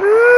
Woohoo!